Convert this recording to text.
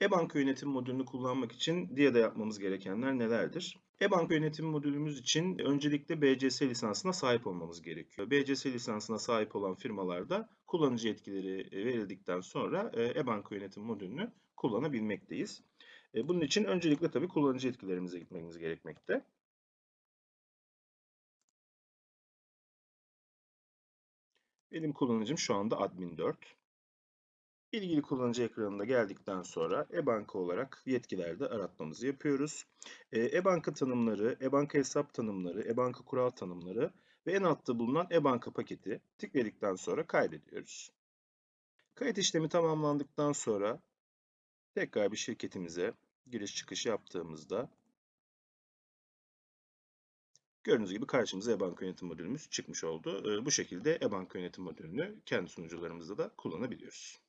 E-banka yönetim modülünü kullanmak için DIA'da yapmamız gerekenler nelerdir? E-banka yönetim modülümüz için öncelikle BCS lisansına sahip olmamız gerekiyor. BCS lisansına sahip olan firmalarda kullanıcı yetkileri verildikten sonra e, e-banka yönetim modülünü kullanabilmekteyiz. E, Bunun için öncelikle tabii kullanıcı yetkilerimize gitmemiz gerekmekte. Benim kullanıcım şu anda admin 4. İlgili kullanıcı ekranına geldikten sonra e-banka olarak yetkilerde aratmamızı yapıyoruz. E, E-banka tanımları, e-banka hesap tanımları, e-banka kural tanımları ve en altta bulunan e-banka paketi tıkladıktan sonra kaydediyoruz. Kayıt işlemi tamamlandıktan sonra tekrar bir şirketimize giriş çıkış yaptığımızda gördüğünüz gibi karşımıza e-banka yönetim modülümüz çıkmış oldu. E, Bu şekilde e-banka yönetim modülünü kendi sunucularımızda da kullanabiliyoruz.